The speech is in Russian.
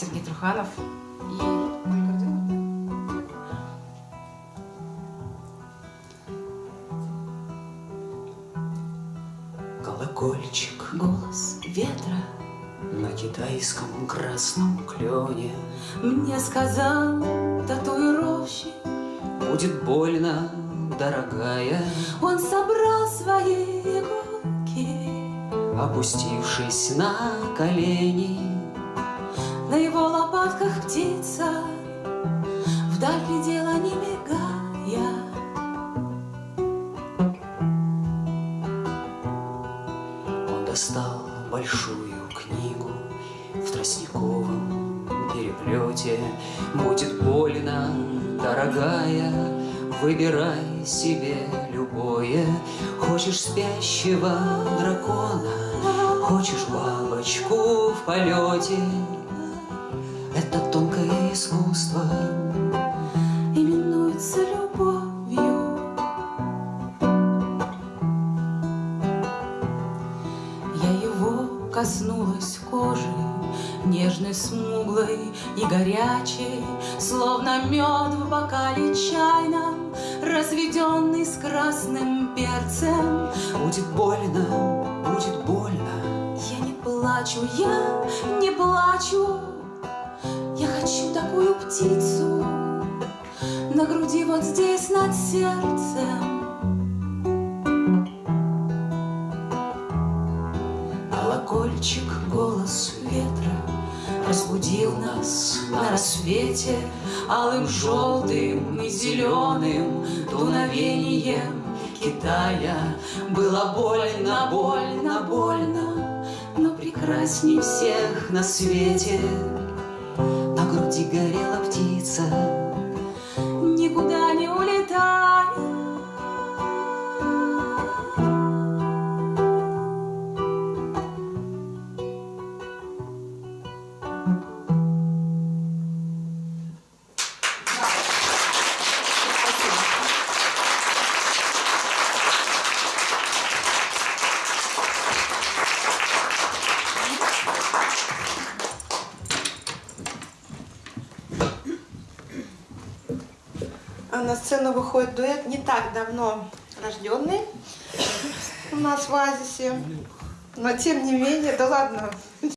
Сергей Труханов и Ольга Руденко. Колокольчик Голос ветра на китайском красном клене мне сказал татуировщик. Будет больно, дорогая, Он собрал свои иголки, опустившись на колени. На его лопатках птица вдаль глядела, не мигая. Он достал большую книгу в тростниковом переплете. Будет больно, дорогая, выбирай себе любое. Хочешь спящего дракона, хочешь бабочку в полете. Это тонкое искусство, именуется любовью. Я его коснулась кожи, нежной, смуглой и горячей, словно мед в бокале чайном, разведенный с красным перцем. будет больно, будет больно. Я не плачу, я не плачу, хочу такую птицу на груди вот здесь над сердцем. Колокольчик, голос ветра Разбудил нас на рассвете Алым, желтым и зеленым Дуновением Китая Было больно, больно, больно Но прекрасней всех на свете груди горела птица на сцену выходит дуэт не так давно рожденный у нас в Оазисе. Но тем не менее, да ладно,